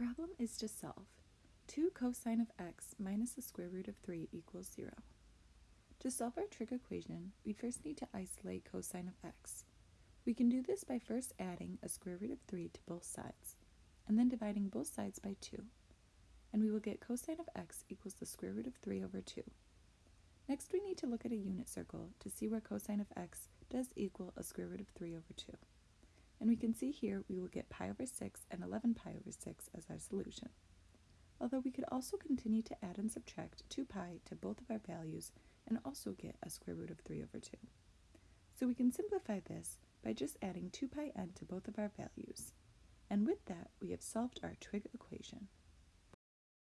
problem is to solve. 2 cosine of x minus the square root of 3 equals 0. To solve our trig equation, we first need to isolate cosine of x. We can do this by first adding a square root of 3 to both sides, and then dividing both sides by 2. And we will get cosine of x equals the square root of 3 over 2. Next we need to look at a unit circle to see where cosine of x does equal a square root of 3 over 2. And we can see here we will get pi over 6 and 11 pi over 6 as our solution. Although we could also continue to add and subtract 2 pi to both of our values and also get a square root of 3 over 2. So we can simplify this by just adding 2 pi n to both of our values. And with that, we have solved our trig equation.